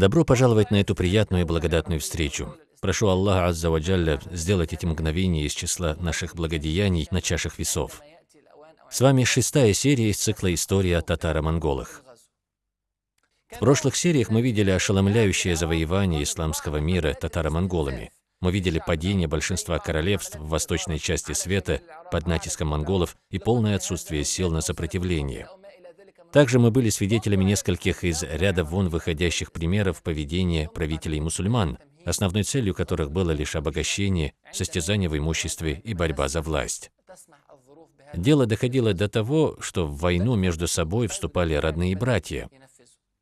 Добро пожаловать на эту приятную и благодатную встречу. Прошу Аллаха Аззаваджалля сделать эти мгновения из числа наших благодеяний на чашах весов. С вами шестая серия из цикла «История о татаро-монголах». В прошлых сериях мы видели ошеломляющее завоевание исламского мира татаро-монголами. Мы видели падение большинства королевств в восточной части света под натиском монголов и полное отсутствие сил на сопротивление. Также мы были свидетелями нескольких из ряда вон выходящих примеров поведения правителей мусульман, основной целью которых было лишь обогащение, состязание в имуществе и борьба за власть. Дело доходило до того, что в войну между собой вступали родные братья.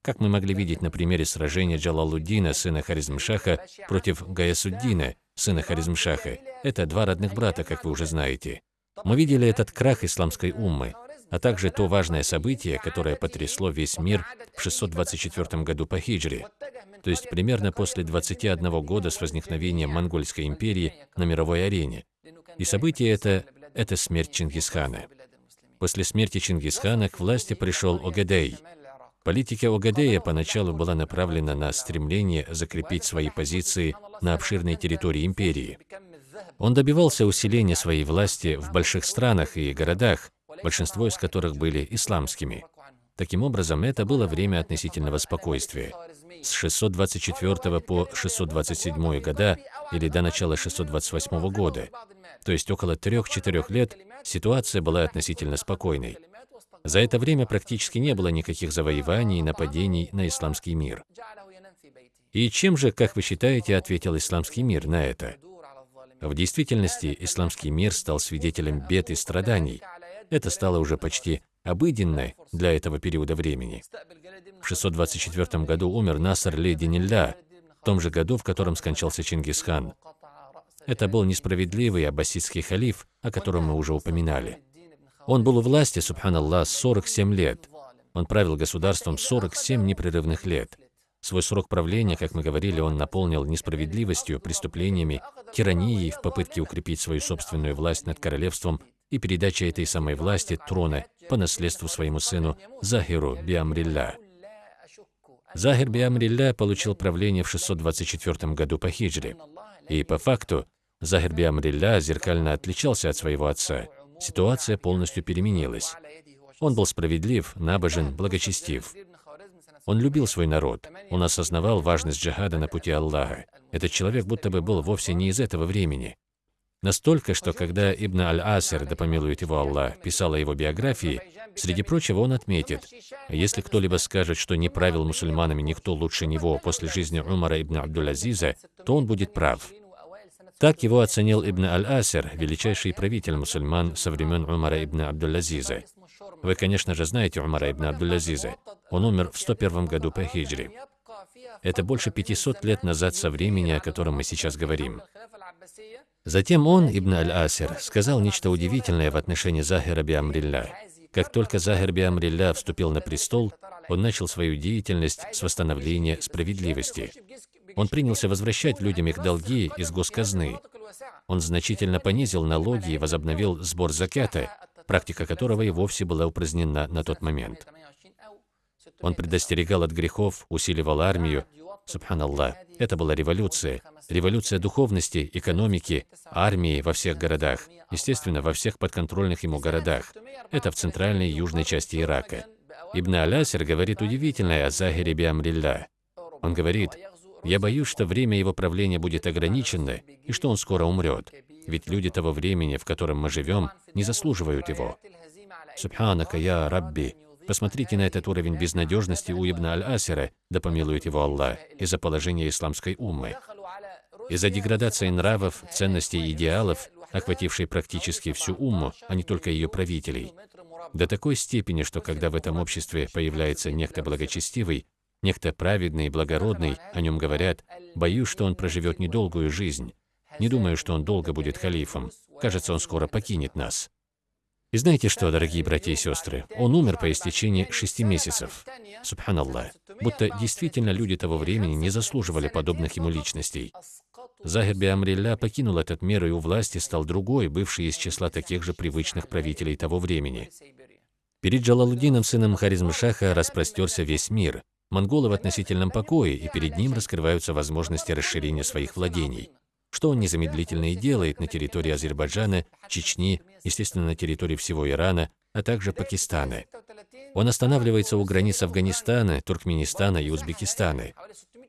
Как мы могли видеть на примере сражения Джалалуддина, сына Харизмшаха, против Гаясуддина, сына Харизмшаха. Это два родных брата, как вы уже знаете. Мы видели этот крах исламской уммы, а также то важное событие, которое потрясло весь мир в 624 году по хиджре, то есть примерно после 21 года с возникновением Монгольской империи на мировой арене. И событие это – это смерть Чингисхана. После смерти Чингисхана к власти пришел Огадей. Политика Огадея поначалу была направлена на стремление закрепить свои позиции на обширной территории империи. Он добивался усиления своей власти в больших странах и городах, большинство из которых были исламскими. Таким образом, это было время относительного спокойствия. С 624 по 627 года или до начала 628 года, то есть около 3-4 лет, ситуация была относительно спокойной. За это время практически не было никаких завоеваний и нападений на исламский мир. И чем же, как вы считаете, ответил исламский мир на это? В действительности, исламский мир стал свидетелем бед и страданий, это стало уже почти обыденной для этого периода времени. В 624 году умер Насар Лединилля, в том же году, в котором скончался Чингисхан. Это был несправедливый аббасидский халиф, о котором мы уже упоминали. Он был у власти, субханаллах, 47 лет. Он правил государством 47 непрерывных лет. Свой срок правления, как мы говорили, он наполнил несправедливостью, преступлениями, тиранией в попытке укрепить свою собственную власть над королевством и передача этой самой власти трона по наследству своему сыну Захиру Биамрилля. Захир Биамрилля получил правление в 624 году по хиджре. И по факту Захир Биамрилля зеркально отличался от своего отца. Ситуация полностью переменилась. Он был справедлив, набожен, благочестив. Он любил свой народ. Он осознавал важность джихада на пути Аллаха. Этот человек будто бы был вовсе не из этого времени. Настолько, что когда Ибн Аль-Асир, да помилует его Аллах, писал о его биографии, среди прочего он отметит, если кто-либо скажет, что не правил мусульманами никто лучше него после жизни Умара ибн Абдул-Азиза, то он будет прав. Так его оценил Ибн Аль-Асир, величайший правитель мусульман со времен Умара ибн Абдул-Азиза. Вы, конечно же, знаете Умара ибн Абдул-Азиза. Он умер в 101 году по хиджре. Это больше 500 лет назад со времени, о котором мы сейчас говорим. Затем он, Ибн Аль-Асир, сказал нечто удивительное в отношении Захира Биамрилля. Как только Захир Биамрилля вступил на престол, он начал свою деятельность с восстановления справедливости. Он принялся возвращать людям их долги из госказны. Он значительно понизил налоги и возобновил сбор закята, практика которого и вовсе была упразднена на тот момент. Он предостерегал от грехов, усиливал армию. Субханаллах, это была революция. Революция духовности, экономики, армии во всех городах. Естественно, во всех подконтрольных ему городах. Это в центральной и южной части Ирака. Ибн Алясер говорит удивительное о Захире Биамрилля. Он говорит, «Я боюсь, что время его правления будет ограничено и что он скоро умрет, ведь люди того времени, в котором мы живем, не заслуживают его». Субханака я Рабби, Посмотрите на этот уровень безнадежности у Ибн Аль-Асира, да помилует его Аллах, из-за положения исламской уммы. Из-за деградации нравов, ценностей и идеалов, охватившей практически всю умму, а не только ее правителей. До такой степени, что когда в этом обществе появляется некто благочестивый, некто праведный и благородный, о нем говорят, боюсь, что он проживет недолгую жизнь. Не думаю, что он долго будет халифом. Кажется, он скоро покинет нас. И знаете что, дорогие братья и сестры, он умер по истечении шести месяцев. Субханаллах. Будто действительно люди того времени не заслуживали подобных ему личностей. Захир Биамрилля покинул этот мир, и у власти стал другой, бывший из числа таких же привычных правителей того времени. Перед Джалалудином, сыном Харизмшаха, распростерся весь мир. Монголы в относительном покое, и перед ним раскрываются возможности расширения своих владений, что он незамедлительно и делает на территории Азербайджана, Чечни, естественно, на территории всего Ирана, а также Пакистана. Он останавливается у границ Афганистана, Туркменистана и Узбекистана,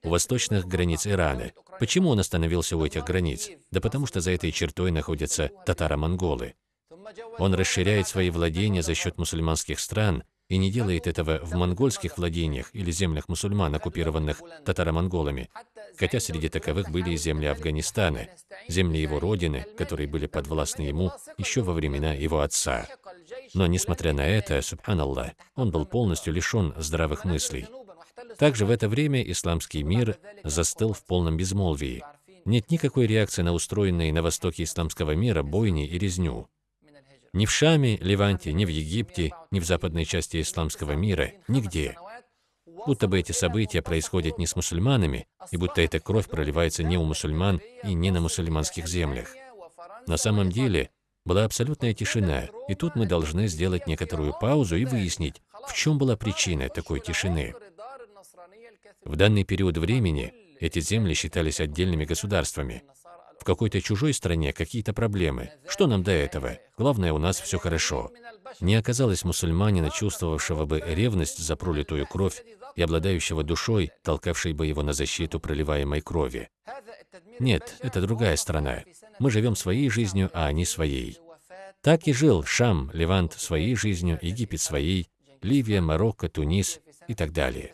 у восточных границ Ирана. Почему он остановился у этих границ? Да потому что за этой чертой находятся татаро-монголы. Он расширяет свои владения за счет мусульманских стран и не делает этого в монгольских владениях или землях мусульман, оккупированных татаро-монголами, хотя среди таковых были и земли Афганистана, земли его родины, которые были подвластны ему еще во времена его отца. Но, несмотря на это, субханаллах, он был полностью лишен здравых мыслей. Также в это время исламский мир застыл в полном безмолвии. Нет никакой реакции на устроенные на востоке исламского мира бойни и резню. Ни в Шаме, Ливанте, ни в Египте, ни в западной части исламского мира, нигде. Будто бы эти события происходят не с мусульманами, и будто эта кровь проливается не у мусульман и не на мусульманских землях. На самом деле, была абсолютная тишина, и тут мы должны сделать некоторую паузу и выяснить, в чем была причина такой тишины. В данный период времени эти земли считались отдельными государствами. В какой-то чужой стране какие-то проблемы. Что нам до этого? Главное, у нас все хорошо. Не оказалось мусульманина, чувствовавшего бы ревность за пролитую кровь и обладающего душой, толкавшей бы его на защиту проливаемой крови. Нет, это другая страна. Мы живем своей жизнью, а они своей. Так и жил Шам, Левант своей жизнью, Египет своей, Ливия, Марокко, Тунис и так далее.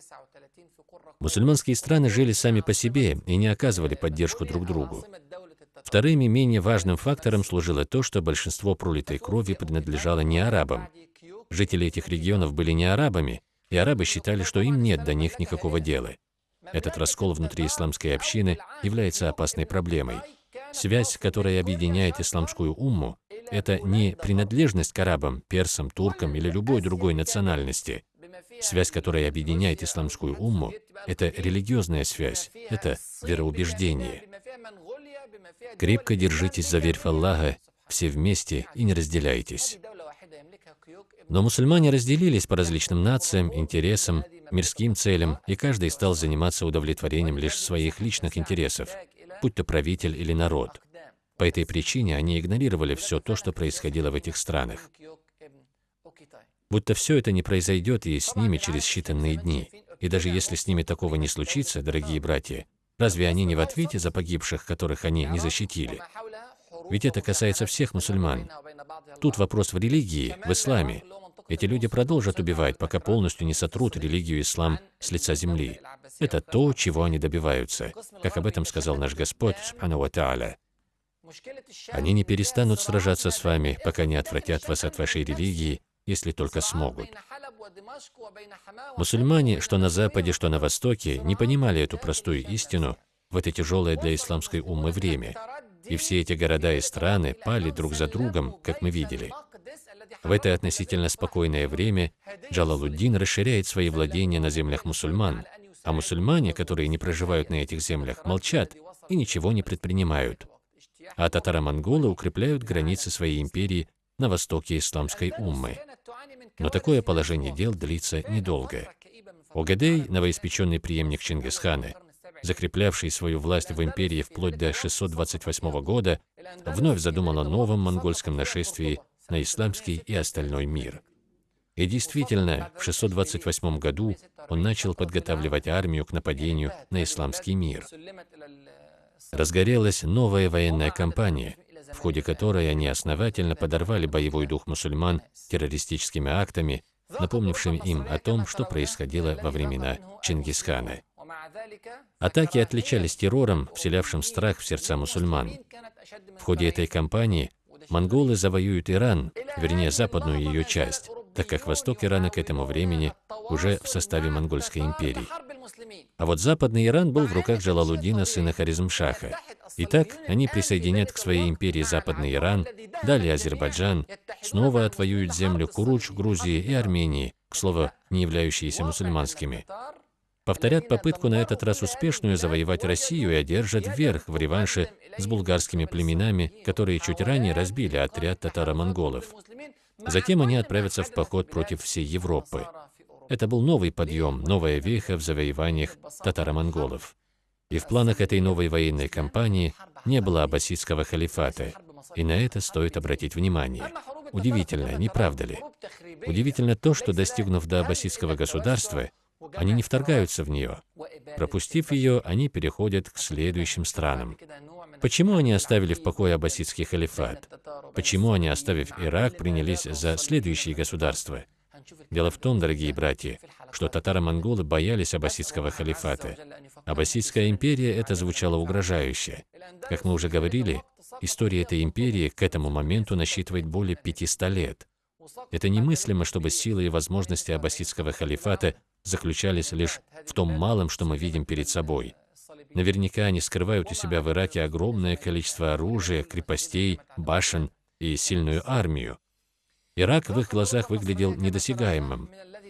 Мусульманские страны жили сами по себе и не оказывали поддержку друг другу. Вторым и менее важным фактором служило то, что большинство пролитой крови принадлежало не арабам. Жители этих регионов были не арабами, и арабы считали, что им нет до них никакого дела. Этот раскол внутри исламской общины является опасной проблемой. Связь, которая объединяет исламскую умму, это не принадлежность к арабам, персам, туркам или любой другой национальности. Связь, которая объединяет исламскую умму, это религиозная связь, это вероубеждение. Крепко держитесь за верь Аллаха, все вместе и не разделяйтесь. Но мусульмане разделились по различным нациям, интересам, мирским целям, и каждый стал заниматься удовлетворением лишь своих личных интересов, будь то правитель или народ. По этой причине они игнорировали все то, что происходило в этих странах. Будто все это не произойдет и с ними через считанные дни. И даже если с ними такого не случится, дорогие братья, разве они не в ответе за погибших, которых они не защитили? Ведь это касается всех мусульман. Тут вопрос в религии, в исламе. Эти люди продолжат убивать, пока полностью не сотрут религию ислам с лица земли. Это то, чего они добиваются, как об этом сказал наш Господь, Субхану Ва Они не перестанут сражаться с вами, пока не отвратят вас от вашей религии если только смогут. Мусульмане, что на Западе, что на Востоке, не понимали эту простую истину в это тяжелое для исламской умы время. И все эти города и страны пали друг за другом, как мы видели. В это относительно спокойное время Джалалуддин расширяет свои владения на землях мусульман, а мусульмане, которые не проживают на этих землях, молчат и ничего не предпринимают. А татаро-монголы укрепляют границы своей империи на востоке исламской уммы. Но такое положение дел длится недолго. Огадей, новоиспеченный преемник Чингисхана, закреплявший свою власть в империи вплоть до 628 года, вновь задумал о новом монгольском нашествии на исламский и остальной мир. И действительно, в 628 году он начал подготавливать армию к нападению на исламский мир. Разгорелась новая военная кампания, в ходе которой они основательно подорвали боевой дух мусульман террористическими актами, напомнившими им о том, что происходило во времена Чингисхана. Атаки отличались террором, вселявшим страх в сердца мусульман. В ходе этой кампании монголы завоюют Иран, вернее, западную ее часть, так как восток Ирана к этому времени уже в составе Монгольской империи. А вот западный Иран был в руках Джалалуддина, сына Харизмшаха. Итак, они присоединят к своей империи Западный Иран, далее Азербайджан, снова отвоюют землю Куруч, Грузии и Армении, к слову, не являющиеся мусульманскими. Повторят попытку на этот раз успешную завоевать Россию и одержат верх в реванше с булгарскими племенами, которые чуть ранее разбили отряд татаро-монголов. Затем они отправятся в поход против всей Европы. Это был новый подъем, новая веха в завоеваниях татаро-монголов. И в планах этой новой военной кампании не было аббасидского халифата, и на это стоит обратить внимание. Удивительно, не правда ли? Удивительно то, что, достигнув до аббасидского государства, они не вторгаются в нее. Пропустив ее, они переходят к следующим странам. Почему они оставили в покое аббасидский халифат? Почему они, оставив Ирак, принялись за следующие государства? Дело в том, дорогие братья, что татаро-монголы боялись аббасидского халифата. Аббасидская империя это звучало угрожающе. Как мы уже говорили, история этой империи к этому моменту насчитывает более 500 лет. Это немыслимо, чтобы силы и возможности аббасидского халифата заключались лишь в том малом, что мы видим перед собой. Наверняка они скрывают у себя в Ираке огромное количество оружия, крепостей, башен и сильную армию. Ирак в их глазах выглядел недосягаемым.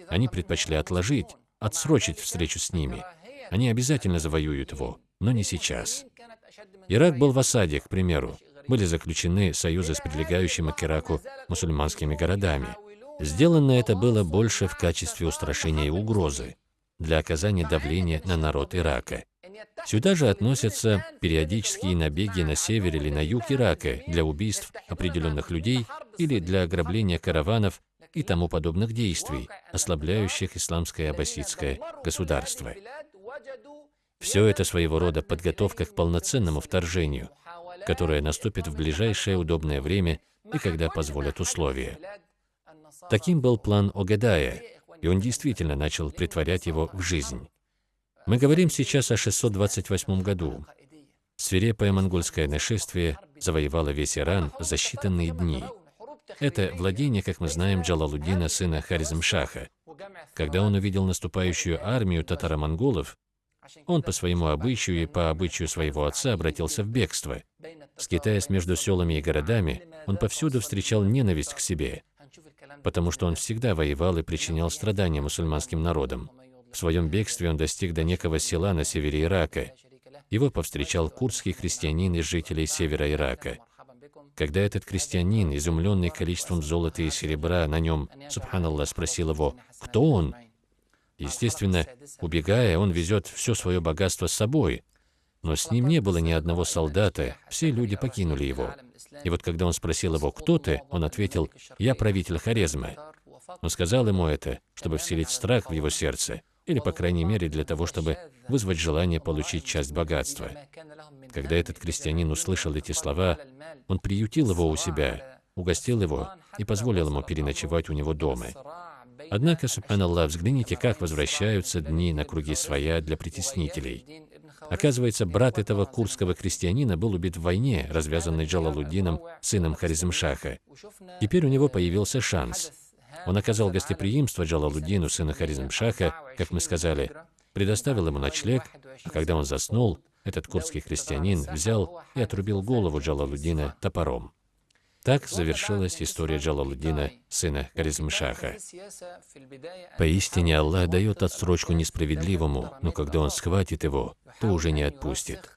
Они предпочли отложить, отсрочить встречу с ними. Они обязательно завоюют его, но не сейчас. Ирак был в осаде, к примеру. Были заключены союзы с прилегающими к Ираку мусульманскими городами. Сделано это было больше в качестве устрашения и угрозы для оказания давления на народ Ирака. Сюда же относятся периодические набеги на север или на юг Ирака для убийств определенных людей или для ограбления караванов и тому подобных действий, ослабляющих исламское аббасидское государство. Все это своего рода подготовка к полноценному вторжению, которое наступит в ближайшее удобное время и когда позволят условия. Таким был план Огадая, и он действительно начал притворять его в жизнь. Мы говорим сейчас о 628 году. Свирепое монгольское нашествие завоевало весь Иран за считанные дни. Это владение, как мы знаем, Джалалуддина, сына Харизмшаха. Когда он увидел наступающую армию татаро-монголов, он по своему обычаю и по обычаю своего отца обратился в бегство. Скитаясь между селами и городами, он повсюду встречал ненависть к себе, потому что он всегда воевал и причинял страдания мусульманским народам. В своем бегстве он достиг до некого села на севере Ирака. Его повстречал курдский христианин из жителей севера Ирака. Когда этот крестьянин, изумленный количеством золота и серебра на нем, субханаллах, спросил его, кто он? Естественно, убегая, он везет все свое богатство с собой. Но с ним не было ни одного солдата, все люди покинули его. И вот когда он спросил его, кто ты, он ответил, я правитель Хорезма. Он сказал ему это, чтобы вселить страх в его сердце или, по крайней мере, для того, чтобы вызвать желание получить часть богатства. Когда этот крестьянин услышал эти слова, он приютил его у себя, угостил его и позволил ему переночевать у него дома. Однако, субханаллах, взгляните, как возвращаются дни на круги своя для притеснителей. Оказывается, брат этого курдского крестьянина был убит в войне, развязанной Джалалуддином, сыном Харизмшаха. Теперь у него появился шанс – он оказал гостеприимство Джалалуддину, сына Харизмшаха, как мы сказали, предоставил ему ночлег, а когда он заснул, этот курдский христианин взял и отрубил голову Джалалуддина топором. Так завершилась история Джалалуддина, сына Харизмшаха. Поистине Аллах дает отсрочку несправедливому, но когда Он схватит его, то уже не отпустит.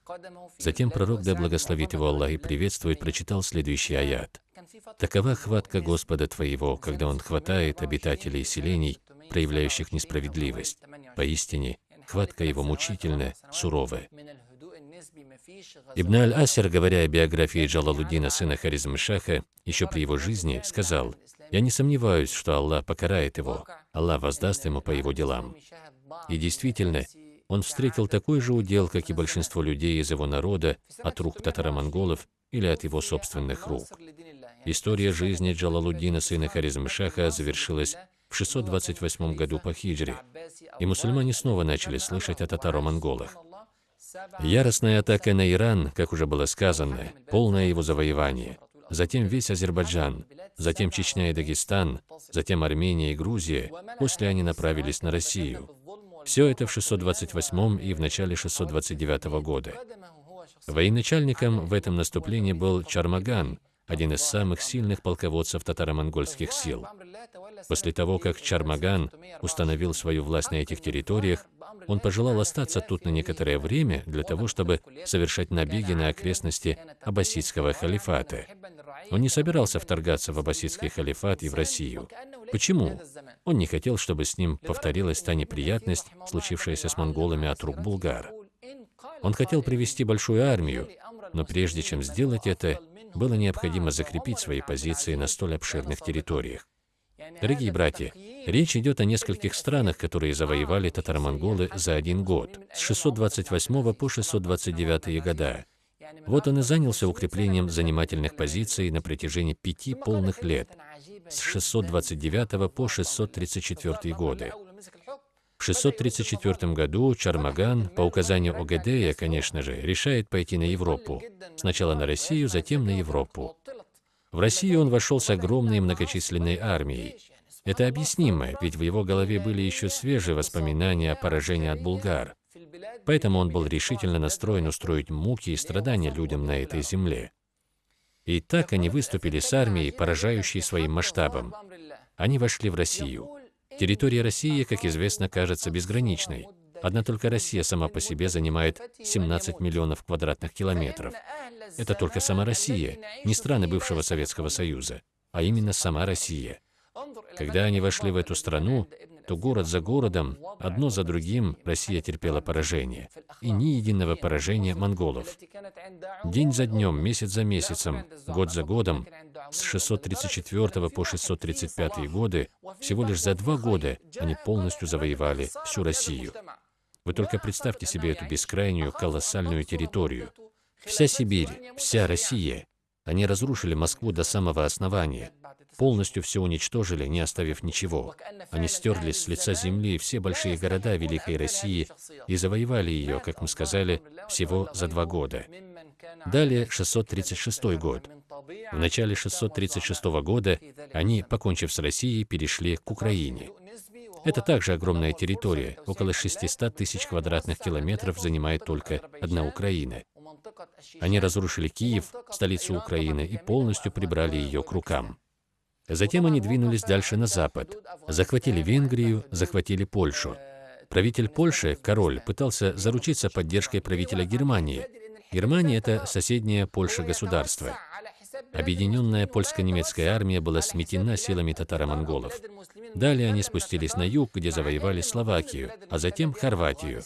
Затем пророк, да благословит его Аллах и приветствует, прочитал следующий аят. Такова хватка Господа твоего, когда Он хватает обитателей селений, проявляющих несправедливость. Поистине, хватка Его мучительная, суровая. Ибн Аль-Асер, говоря о биографии Джалалуддина, сына Харизм-Шаха, еще при его жизни, сказал, «Я не сомневаюсь, что Аллах покарает его, Аллах воздаст ему по его делам». И действительно, он встретил такой же удел, как и большинство людей из его народа, от рук татаро-монголов или от его собственных рук. История жизни Джалалуддина, сына Харизмшаха, завершилась в 628 году по хиджре, и мусульмане снова начали слышать о татаро-монголах. Яростная атака на Иран, как уже было сказано, полное его завоевание, затем весь Азербайджан, затем Чечня и Дагестан, затем Армения и Грузия, после они направились на Россию. Все это в 628 и в начале 629 года. Военачальником в этом наступлении был Чармаган, один из самых сильных полководцев татаро-монгольских сил. После того, как Чармаган установил свою власть на этих территориях, он пожелал остаться тут на некоторое время для того, чтобы совершать набеги на окрестности аббасидского халифата. Он не собирался вторгаться в аббасидский халифат и в Россию. Почему? Он не хотел, чтобы с ним повторилась та неприятность, случившаяся с монголами от рук булгар. Он хотел привести большую армию, но прежде чем сделать это, было необходимо закрепить свои позиции на столь обширных территориях. Дорогие братья, речь идет о нескольких странах, которые завоевали татаро-монголы за один год, с 628 по 629 года. Вот он и занялся укреплением занимательных позиций на протяжении пяти полных лет, с 629 по 634 годы. В 634 году Чармаган, по указанию Огедея, конечно же, решает пойти на Европу. Сначала на Россию, затем на Европу. В Россию он вошел с огромной многочисленной армией. Это объяснимо, ведь в его голове были еще свежие воспоминания о поражении от булгар. Поэтому он был решительно настроен устроить муки и страдания людям на этой земле. И так они выступили с армией, поражающей своим масштабом. Они вошли в Россию. Территория России, как известно, кажется безграничной. Одна только Россия сама по себе занимает 17 миллионов квадратных километров. Это только сама Россия, не страны бывшего Советского Союза, а именно сама Россия. Когда они вошли в эту страну, то город за городом, одно за другим, Россия терпела поражение. И ни единого поражения монголов. День за днем, месяц за месяцем, год за годом, с 634 по 635 годы, всего лишь за два года они полностью завоевали всю Россию. Вы только представьте себе эту бескрайнюю, колоссальную территорию. Вся Сибирь, вся Россия. Они разрушили Москву до самого основания, полностью все уничтожили, не оставив ничего. Они стерли с лица земли все большие города Великой России и завоевали ее, как мы сказали, всего за два года. Далее 636 год. В начале 636 года они, покончив с Россией, перешли к Украине. Это также огромная территория, около 600 тысяч квадратных километров занимает только одна Украина. Они разрушили Киев, столицу Украины, и полностью прибрали ее к рукам. Затем они двинулись дальше на запад, захватили Венгрию, захватили Польшу. Правитель Польши, король, пытался заручиться поддержкой правителя Германии. Германия – это соседнее Польша государство. Объединенная польско-немецкая армия была сметена силами татаро-монголов. Далее они спустились на юг, где завоевали Словакию, а затем Хорватию.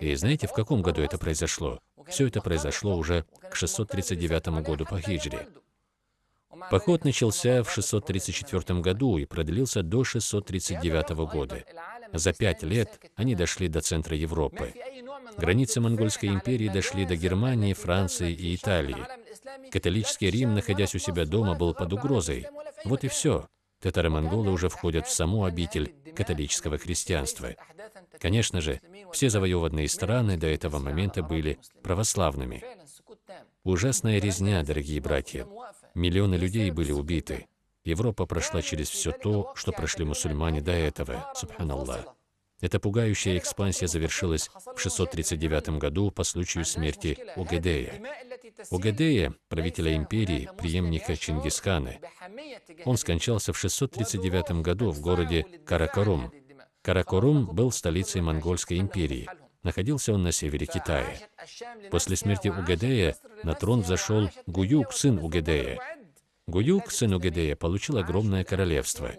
И знаете, в каком году это произошло? Все это произошло уже к 639 году по хиджре. Поход начался в 634 году и продлился до 639 года. За пять лет они дошли до центра Европы. Границы Монгольской империи дошли до Германии, Франции и Италии. Католический Рим, находясь у себя дома, был под угрозой. Вот и все. Татаро-монголы уже входят в саму обитель католического христианства. Конечно же, все завоеванные страны до этого момента были православными. Ужасная резня, дорогие братья. Миллионы людей были убиты. Европа прошла через все то, что прошли мусульмане до этого, субханаллах. Эта пугающая экспансия завершилась в 639 году по случаю смерти Угедея. Угедея, правителя империи, преемника Чингисхана, он скончался в 639 году в городе Каракорум. Каракорум был столицей Монгольской империи. Находился он на севере Китая. После смерти Угедея на трон взошел Гуюк, сын Угедея. Гуюк, сын Угедея, получил огромное королевство.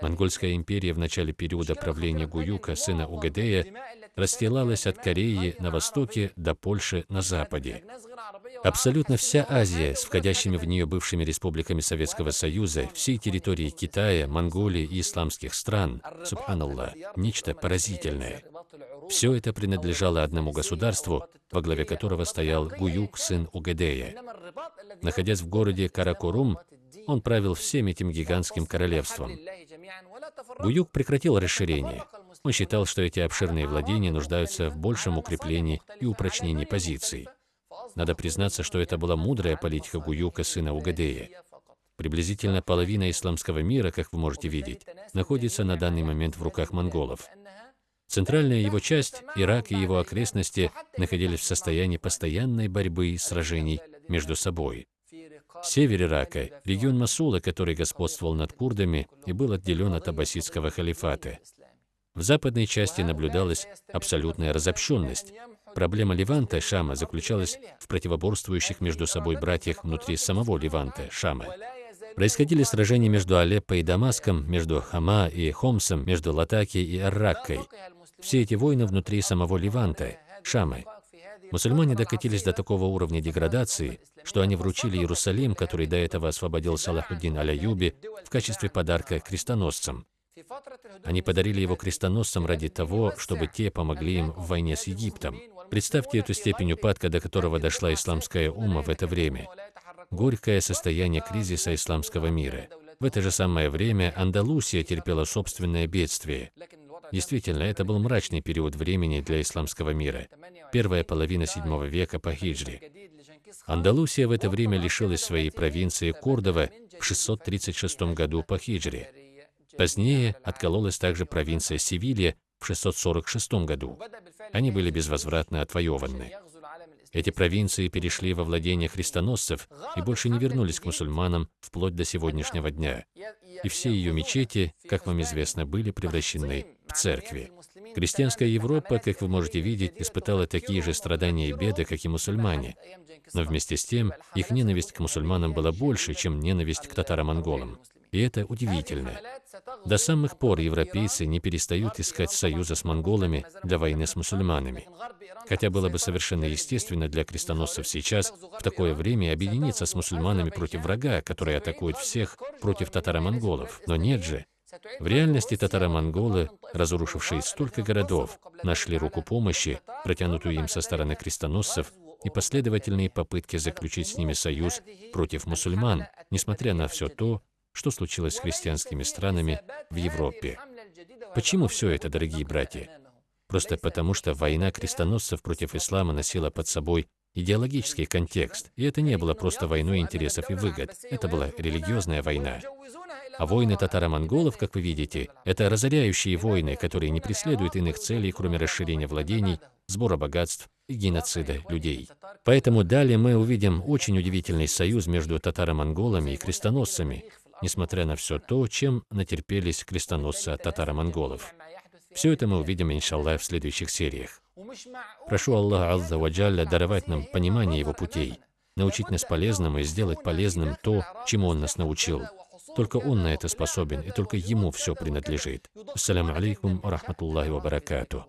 Монгольская империя в начале периода правления Гуюка, сына Угедея, расстилалась от Кореи на востоке до Польши на западе. Абсолютно вся Азия с входящими в нее бывшими республиками Советского Союза, всей территории Китая, Монголии и исламских стран, субханаллах, нечто поразительное. Все это принадлежало одному государству, во главе которого стоял Гуюк, сын Угедея. Находясь в городе Каракурум, он правил всем этим гигантским королевством. Гуюк прекратил расширение. Он считал, что эти обширные владения нуждаются в большем укреплении и упрочнении позиций. Надо признаться, что это была мудрая политика Гуюка, сына Угадея. Приблизительно половина исламского мира, как вы можете видеть, находится на данный момент в руках монголов. Центральная его часть, Ирак и его окрестности, находились в состоянии постоянной борьбы и сражений между собой. Север Ирака, регион Масула, который господствовал над курдами и был отделен от аббасидского халифата. В западной части наблюдалась абсолютная разобщенность, Проблема Леванта, Шама, заключалась в противоборствующих между собой братьях внутри самого Леванта, Шама. Происходили сражения между Алеппо и Дамаском, между Хама и Хомсом, между Латаки и Арраккой. Все эти войны внутри самого Ливанта, Шамы. Мусульмане докатились до такого уровня деградации, что они вручили Иерусалим, который до этого освободил Салахуддин Аляюби, в качестве подарка крестоносцам. Они подарили его крестоносцам ради того, чтобы те помогли им в войне с Египтом. Представьте эту степень упадка, до которого дошла исламская ума в это время. Горькое состояние кризиса исламского мира. В это же самое время Андалусия терпела собственное бедствие. Действительно, это был мрачный период времени для исламского мира. Первая половина VII века по хиджре. Андалусия в это время лишилась своей провинции Кордова в 636 году по хиджре. Позднее откололась также провинция Севилья в 646 году. Они были безвозвратно отвоеваны. Эти провинции перешли во владение христоносцев и больше не вернулись к мусульманам вплоть до сегодняшнего дня. И все ее мечети, как вам известно, были превращены церкви. Крестьянская Европа, как вы можете видеть, испытала такие же страдания и беды, как и мусульмане. Но вместе с тем, их ненависть к мусульманам была больше, чем ненависть к татаро-монголам. И это удивительно. До самых пор европейцы не перестают искать союза с монголами для войны с мусульманами. Хотя было бы совершенно естественно для крестоносцев сейчас в такое время объединиться с мусульманами против врага, который атакует всех против татаро-монголов. Но нет же. В реальности татаро-монголы, разрушившие столько городов, нашли руку помощи, протянутую им со стороны крестоносцев, и последовательные попытки заключить с ними союз против мусульман, несмотря на все то, что случилось с христианскими странами в Европе. Почему все это, дорогие братья? Просто потому, что война крестоносцев против ислама носила под собой идеологический контекст, и это не было просто войной интересов и выгод, это была религиозная война. А войны татаро-монголов, как вы видите, это разоряющие войны, которые не преследуют иных целей, кроме расширения владений, сбора богатств и геноцида людей. Поэтому далее мы увидим очень удивительный союз между татаро-монголами и крестоносцами, несмотря на все то, чем натерпелись крестоносцы от татаро-монголов. Все это мы увидим, иншаллах, в следующих сериях. Прошу Аллаха Азза Ваджалля даровать нам понимание Его путей, научить нас полезному и сделать полезным то, чему Он нас научил. Только Он на это способен, и только Ему все принадлежит. Ассаляму алейкум рахматуллахи ва баракатуh.